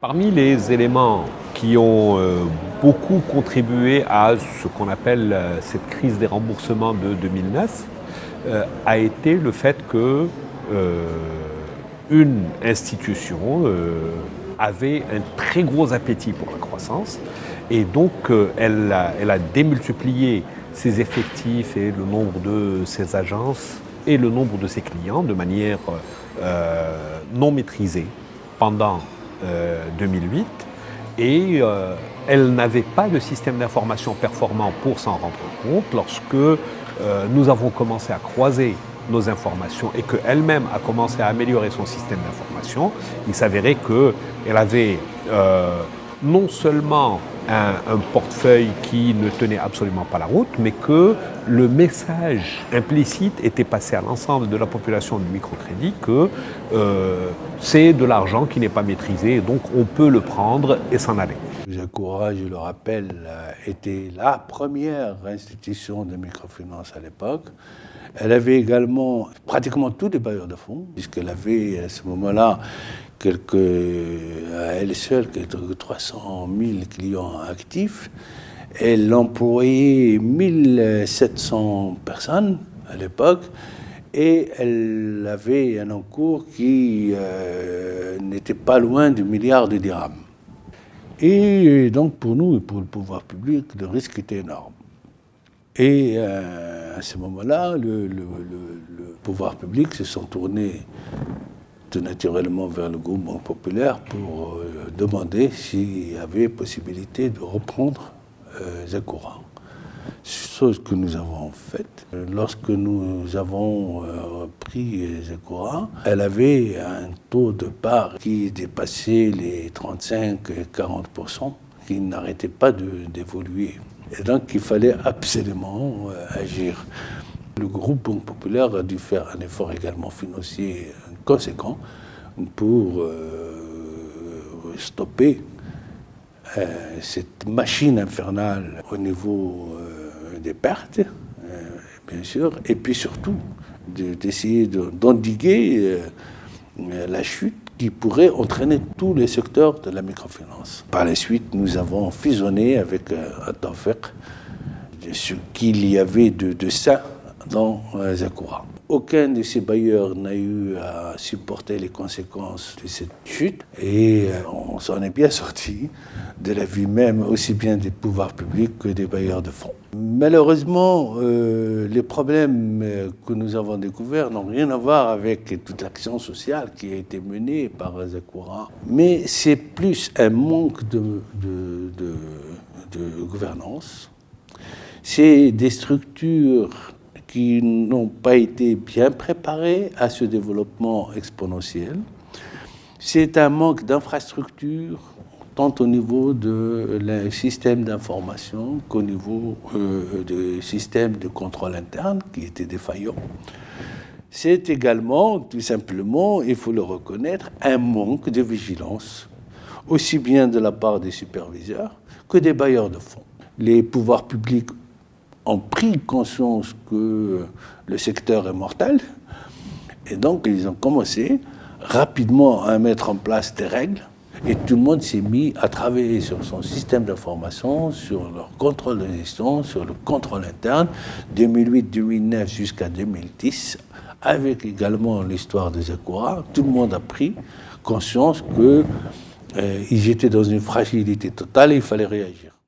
Parmi les éléments qui ont euh, beaucoup contribué à ce qu'on appelle euh, cette crise des remboursements de 2009 euh, a été le fait que une institution avait un très gros appétit pour la croissance et donc elle a, elle, a, démultiplié ses effectifs et le nombre de ses agences et le nombre de ses clients de manière non maîtrisée pendant 2008 euh, et euh, elle n'avait pas de système d'information performant pour s'en rendre compte lorsque euh, nous avons commencé à croiser nos informations et qu'elle-même a commencé à améliorer son système d'information, il s'avérait qu'elle avait non seulement un, portefeuille qui ne tenait absolument pas la route, mais que le message implicite était passé à l'ensemble de la population du microcrédit que euh, c'est de l'argent qui n'est pas maîtrisé, donc on peut le prendre et s'en aller. Jacouras, je le rappelle, était la première institution de microfinance à l'époque. Elle avait également pratiquement tous les bailleurs de fonds, puisqu'elle avait à ce moment-là quelques, à elle seule quelques 300 000 clients actifs. Elle employait 1700 personnes à l'époque et elle avait un encours qui euh, n'était pas loin du milliard de dirhams. Et donc pour nous et pour le pouvoir public, le risque était énorme. Et euh, à ce moment-là, le, pouvoir public se sont tournés tout naturellement vers le groupe populaire pour euh, demander s'il y avait possibilité de reprendre euh, Zakura. Chose que nous avons faite. Lorsque nous avons euh, pris Zakura, elle avait un taux de part qui dépassait les 35 et 40% qui n'arrêtait pas d'évoluer. Et donc il fallait absolument agir. Le groupe Banque Populaire a dû faire un effort également financier conséquent pour euh, stopper euh, cette machine infernale au niveau euh, des pertes, bien sûr, et puis surtout d'essayer d'endiguer la chute qui pourrait entraîner tous les secteurs de la microfinance. Par la suite, nous avons fusionné avec Atafek ce qu'il y avait de ça dans Zakura. Aucun de ces bailleurs n'a eu à supporter les conséquences de cette chute et euh, on s'en est bien sorti de la vie même aussi bien des pouvoirs publics que des bailleurs de fonds. Malheureusement, euh, les problèmes euh, que nous avons découverts n'ont rien à voir avec toute l'action sociale qui a été menée par Zakura, mais c'est plus un manque de gouvernance. C'est des structures qui n'ont pas été bien préparés à ce développement exponentiel. C'est un manque d'infrastructures, tant au niveau de système d'information qu'au niveau euh, du système de contrôle interne qui était défaillant. C'est également, tout simplement, il faut le reconnaître, un manque de vigilance, aussi bien de la part des superviseurs que des bailleurs de fonds. Les pouvoirs publics ont pris conscience que le secteur est mortel. Et donc, ils ont commencé rapidement à mettre en place des règles. Et tout le monde s'est mis à travailler sur son système d'information, sur leur contrôle de gestion, sur le contrôle interne, 2008-2009 jusqu'à 2010, avec également l'histoire de Zakura. Tout le monde a pris conscience qu'ils euh, étaient dans une fragilité totale et il fallait réagir.